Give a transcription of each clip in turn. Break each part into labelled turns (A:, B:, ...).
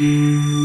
A: Wow.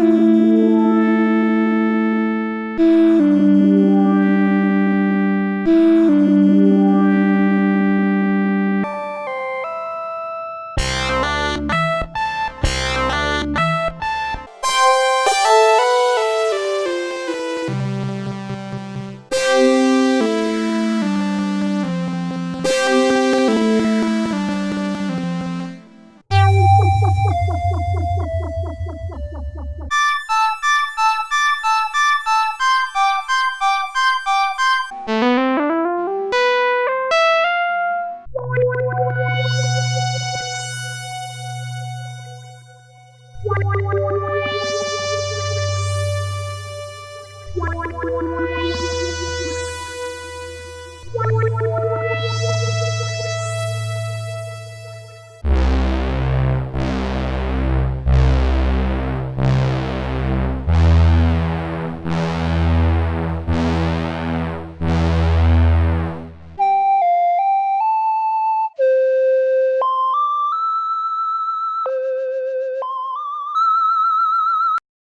A: Thank you.
B: ¡Gracias!